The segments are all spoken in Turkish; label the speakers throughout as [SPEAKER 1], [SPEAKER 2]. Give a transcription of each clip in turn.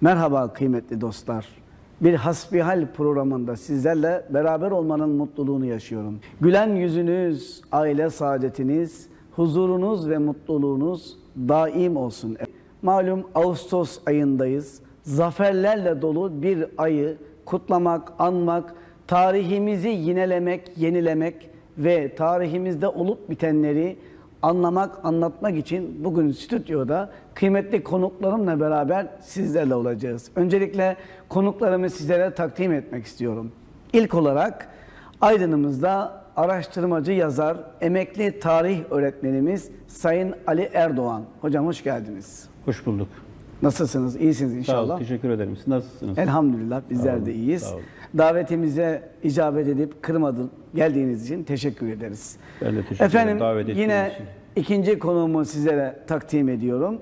[SPEAKER 1] Merhaba kıymetli dostlar. Bir hasbihal programında sizlerle beraber olmanın mutluluğunu yaşıyorum. Gülen yüzünüz, aile saadetiniz, huzurunuz ve mutluluğunuz daim olsun. Malum Ağustos ayındayız. Zaferlerle dolu bir ayı kutlamak, anmak, tarihimizi yinelemek, yenilemek ve tarihimizde olup bitenleri anlamak, anlatmak için bugün stüdyoda kıymetli konuklarımla beraber sizlerle olacağız. Öncelikle konuklarımı sizlere takdim etmek istiyorum. İlk olarak Aydın'ımızda araştırmacı yazar, emekli tarih öğretmenimiz Sayın Ali Erdoğan. Hocam hoş geldiniz.
[SPEAKER 2] Hoş bulduk.
[SPEAKER 1] Nasılsınız? İyisiniz
[SPEAKER 2] Sağ olun,
[SPEAKER 1] inşallah.
[SPEAKER 2] teşekkür ederim. Siz nasılsınız?
[SPEAKER 1] Elhamdülillah bizler
[SPEAKER 2] olun,
[SPEAKER 1] de iyiyiz.
[SPEAKER 2] sağ.
[SPEAKER 1] Davetimize icabet edip kırmadın geldiğiniz için teşekkür ederiz.
[SPEAKER 2] Ben de teşekkür
[SPEAKER 1] Efendim
[SPEAKER 2] ederim davet
[SPEAKER 1] yine
[SPEAKER 2] için.
[SPEAKER 1] ikinci konuğumu sizlere takdim ediyorum.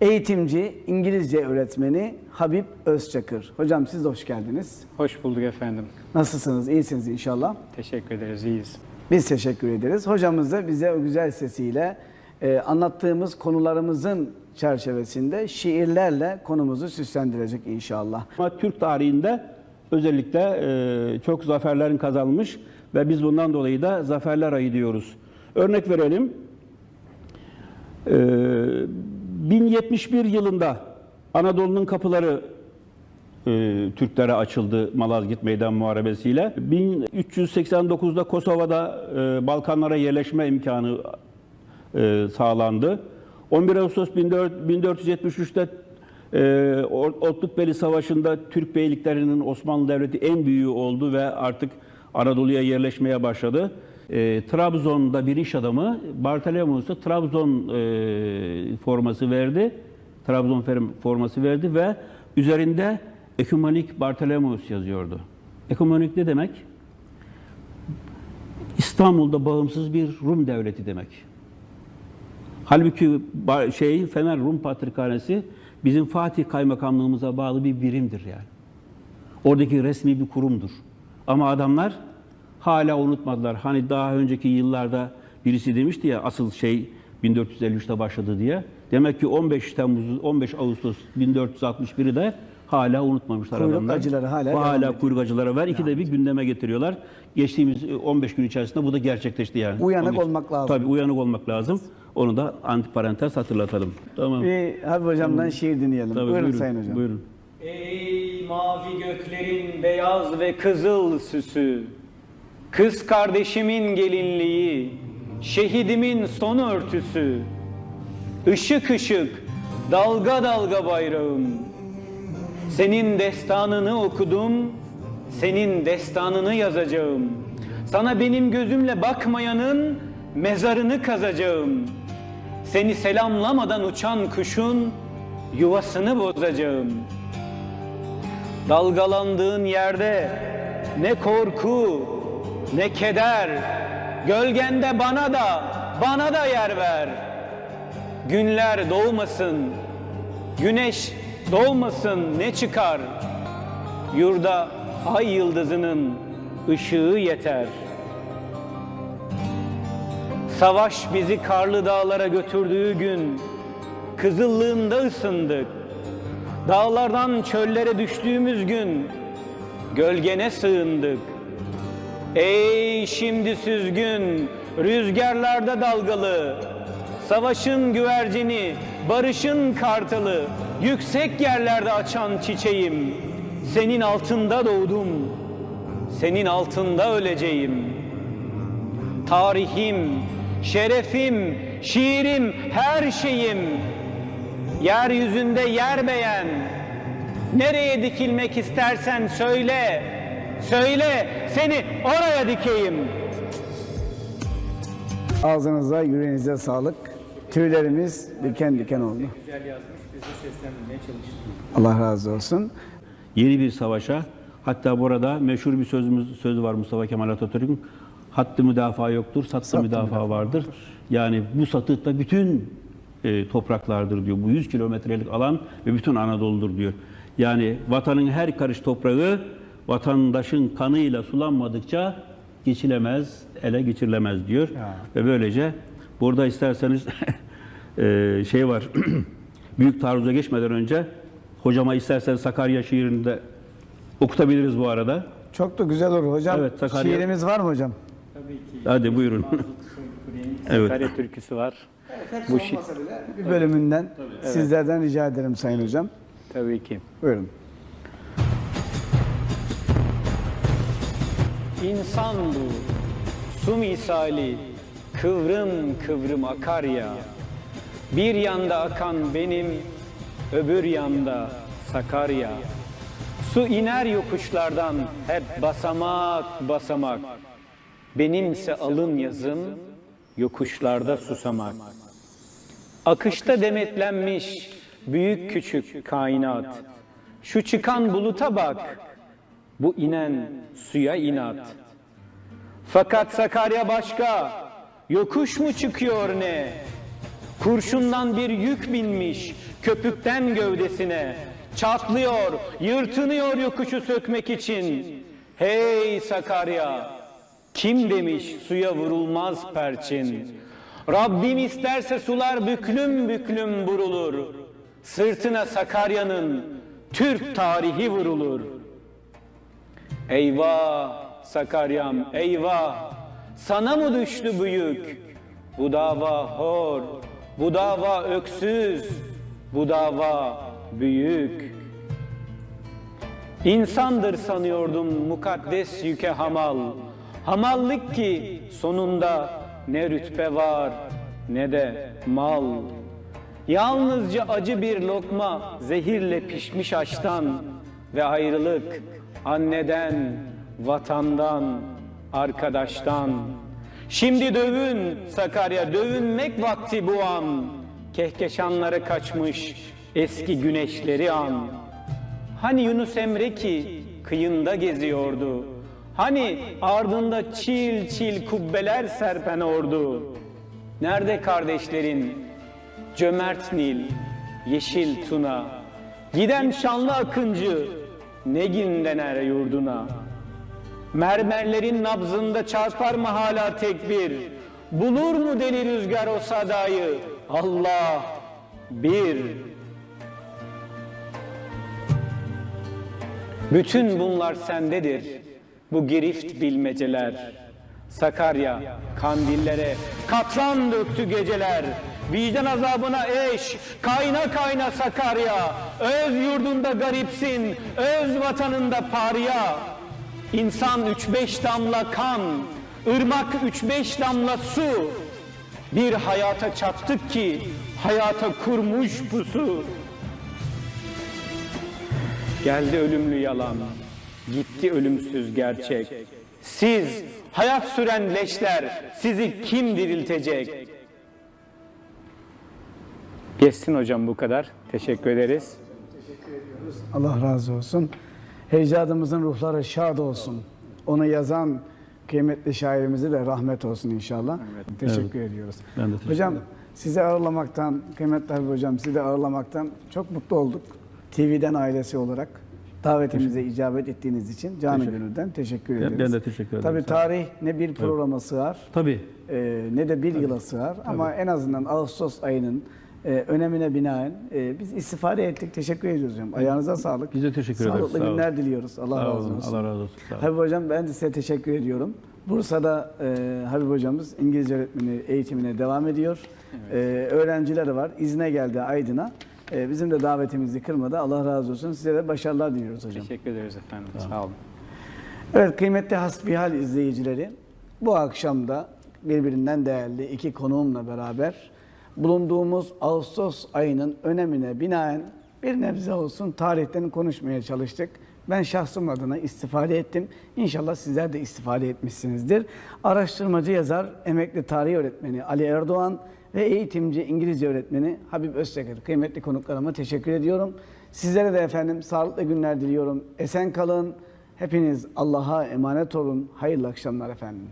[SPEAKER 1] Eğitimci, İngilizce öğretmeni Habib Özçakır. Hocam siz de hoş geldiniz.
[SPEAKER 3] Hoş bulduk efendim.
[SPEAKER 1] Nasılsınız? İyisiniz inşallah.
[SPEAKER 3] Teşekkür ederiz, iyiyiz.
[SPEAKER 1] Biz teşekkür ederiz. Hocamız da bize o güzel sesiyle e, anlattığımız konularımızın çerçevesinde şiirlerle konumuzu süslendirecek inşallah.
[SPEAKER 2] Ama Türk tarihinde özellikle e, çok zaferlerin kazanmış ve biz bundan dolayı da zaferler ayı diyoruz. Örnek verelim. E, 1071 yılında Anadolu'nun kapıları e, Türklere açıldı Malazgirt Meydan Muharebesi'yle. 1389'da Kosova'da e, Balkanlara yerleşme imkanı sağlandı. 11 Ağustos 1473'te e, Otlukbeli Savaşı'nda Türk beyliklerinin Osmanlı Devleti en büyüğü oldu ve artık Anadolu'ya yerleşmeye başladı. E, Trabzon'da bir iş adamı Bartolomeos'a Trabzon e, forması verdi. Trabzon forması verdi ve üzerinde Ekumenik Bartolomeos yazıyordu. Ekumenik ne demek? İstanbul'da bağımsız bir Rum devleti demek. Halbuki şey Fener Rum Patrikhanesi bizim Fatih Kaymakamlığımıza bağlı bir birimdir yani. Oradaki resmi bir kurumdur. Ama adamlar hala unutmadılar. Hani daha önceki yıllarda birisi demişti ya asıl şey 1453'te başladı diye. Demek ki 15 Temmuz 15 Ağustos 1461'i de hala unutmamışlar
[SPEAKER 1] Kuyruk
[SPEAKER 2] adamlar.
[SPEAKER 1] acıları hala
[SPEAKER 2] Bu hala kuyruk acıları var. İki de bir gündeme getiriyorlar. Geçtiğimiz e, 15 gün içerisinde bu da gerçekleşti yani.
[SPEAKER 1] Uyanık
[SPEAKER 2] 15
[SPEAKER 1] olmak lazım.
[SPEAKER 2] Tabii uyanık olmak lazım. Onu da antiparantez hatırlatalım. Tamam.
[SPEAKER 1] Bir Habib hocamdan şiir dinleyelim.
[SPEAKER 2] Tabii,
[SPEAKER 1] buyurun, Sayın Hocam.
[SPEAKER 2] Buyurun.
[SPEAKER 3] Ey mavi göklerin beyaz ve kızıl süsü, kız kardeşimin gelinliği, şehidimin son örtüsü, ışık ışık, dalga dalga bayrağım. Senin destanını okudum, senin destanını yazacağım. Sana benim gözümle bakmayanın mezarını kazacağım. Seni selamlamadan uçan kuşun yuvasını bozacağım. Dalgalandığın yerde ne korku ne keder. Gölgende bana da bana da yer ver. Günler doğmasın Güneş doğmasın ne çıkar? Yurda ay yıldızının ışığı yeter Savaş bizi karlı dağlara götürdüğü gün Kızıllığında ısındık Dağlardan çöllere düştüğümüz gün gölgene sığındık. Ey şimdi süzgün, rüzgarlarda dalgalı, savaşın güvercini, barışın kartalı, yüksek yerlerde açan çiçeğim. Senin altında doğdum, senin altında öleceğim. Tarihim, şerefim, şiirim, her şeyim Yeryüzünde yer beğen. Nereye dikilmek istersen söyle. Söyle seni oraya dikeyim.
[SPEAKER 1] Ağzınıza, yüreğinize sağlık. Tüylerimiz diken diken oldu.
[SPEAKER 3] Güzel yazmış, bizi seslendirmeye çalıştı.
[SPEAKER 1] Allah razı olsun.
[SPEAKER 2] Yeni bir savaşa hatta burada meşhur bir sözümüz sözü var Mustafa Kemal Atatürk'ün hattı müdafaa yoktur, sattı, müdafaa vardır. Yani bu satı da bütün e, topraklardır diyor. Bu 100 kilometrelik alan ve bütün Anadolu'dur diyor. Yani vatanın her karış toprağı vatandaşın kanıyla sulanmadıkça geçilemez, ele geçirilemez diyor. Ve böylece burada isterseniz e, şey var. Büyük taarruza geçmeden önce Hocama istersen Sakarya şiirini de okutabiliriz bu arada.
[SPEAKER 1] Çok da güzel olur hocam.
[SPEAKER 2] Evet, Sakarya-
[SPEAKER 1] Şiirimiz var mı hocam?
[SPEAKER 3] Tabii ki.
[SPEAKER 2] Hadi buyurun. Evet.
[SPEAKER 3] Sakarya türküsü var. Bu şi-
[SPEAKER 1] Bir bölümünden sizlerden rica ederim Sayın Hocam.
[SPEAKER 3] Tabii ki.
[SPEAKER 1] Buyurun.
[SPEAKER 3] İnsan bu, su misali, kıvrım kıvrım akar ya. Bir yanda akan benim, öbür yanda Sakarya. Su iner yokuşlardan hep basamak basamak. Benimse alın yazım, yokuşlarda susamak. Akışta demetlenmiş büyük küçük kainat. Şu çıkan buluta bak, bu inen suya inat. Fakat Sakarya başka, yokuş mu çıkıyor ne? Kurşundan bir yük binmiş köpükten gövdesine. Çatlıyor, yırtınıyor yokuşu sökmek için. Hey Sakarya, kim demiş suya vurulmaz perçin? Rabbim isterse sular büklüm büklüm burulur. Sırtına Sakarya'nın Türk tarihi vurulur. Eyvah Sakaryam eyvah sana mı düştü büyük bu dava hor bu dava öksüz bu dava büyük İnsandır sanıyordum mukaddes yüke hamal hamallık ki sonunda ne rütbe var ne de mal Yalnızca acı bir lokma zehirle pişmiş açtan ve ayrılık anneden, vatandan, arkadaştan. Şimdi dövün Sakarya, dövünmek vakti bu an. Kehkeşanları kaçmış eski güneşleri an. Hani Yunus Emre ki kıyında geziyordu. Hani ardında çil çil kubbeler serpen ordu. Nerede kardeşlerin? Cömert Nil, yeşil Tuna, giden şanlı akıncı, Negin dener yurduna. Mermerlerin nabzında çarpar mı hala tekbir? Bulur mu deli rüzgar o sadayı? Allah bir. Bütün bunlar sendedir. Bu girift bilmeceler. Sakarya kandillere katran döktü geceler. Vicdan azabına eş, kayna kayna Sakarya. Öz yurdunda garipsin, öz vatanında parya. İnsan üç beş damla kan, ırmak üç beş damla su. Bir hayata çattık ki hayata kurmuş pusu. Geldi ölümlü yalan, gitti ölümsüz gerçek. Siz hayat süren leşler, sizi kim diriltecek? Geçsin hocam bu kadar. Teşekkür ederiz.
[SPEAKER 1] Allah razı olsun. Hecdadımızın ruhları şad olsun. Onu yazan kıymetli şairimize de rahmet olsun inşallah. Teşekkür ediyoruz.
[SPEAKER 2] Ben de teşekkür
[SPEAKER 1] hocam sizi ağırlamaktan, kıymetli Habib hocam sizi ağırlamaktan çok mutlu olduk. TV'den ailesi olarak davetimize icabet ettiğiniz için canı gönülden teşekkür ederiz.
[SPEAKER 2] ben de teşekkür ederim.
[SPEAKER 1] Tabii tarih ne bir programa sığar
[SPEAKER 2] Tabii.
[SPEAKER 1] e, ne de bir yıla sığar ama en azından Ağustos ayının e, önemine binaen e, biz istifade ettik. Teşekkür ediyoruz hocam. Ayağınıza sağlık.
[SPEAKER 2] Biz de teşekkür ederiz.
[SPEAKER 1] Sağlıklı
[SPEAKER 2] Sağ olun.
[SPEAKER 1] günler diliyoruz. Allah
[SPEAKER 2] Sağ
[SPEAKER 1] razı olsun.
[SPEAKER 2] Allah razı olsun.
[SPEAKER 1] Habib hocam ben de size teşekkür ediyorum. Bursa'da e, Habib hocamız İngilizce öğretmeni eğitimine devam ediyor. E, öğrencileri var. İzne geldi Aydın'a. E, bizim de davetimizi kırmadı. Allah razı olsun. Size de başarılar diliyoruz hocam.
[SPEAKER 3] Teşekkür ederiz efendim. Sağ olun.
[SPEAKER 1] Evet kıymetli hasbihal izleyicileri bu akşam da birbirinden değerli iki konuğumla beraber bulunduğumuz Ağustos ayının önemine binaen bir nebze olsun tarihten konuşmaya çalıştık. Ben şahsım adına istifade ettim. İnşallah sizler de istifade etmişsinizdir. Araştırmacı yazar, emekli tarih öğretmeni Ali Erdoğan ve eğitimci İngilizce öğretmeni Habib Öztekin. Kıymetli konuklarıma teşekkür ediyorum. Sizlere de efendim sağlıklı günler diliyorum. Esen kalın. Hepiniz Allah'a emanet olun. Hayırlı akşamlar efendim.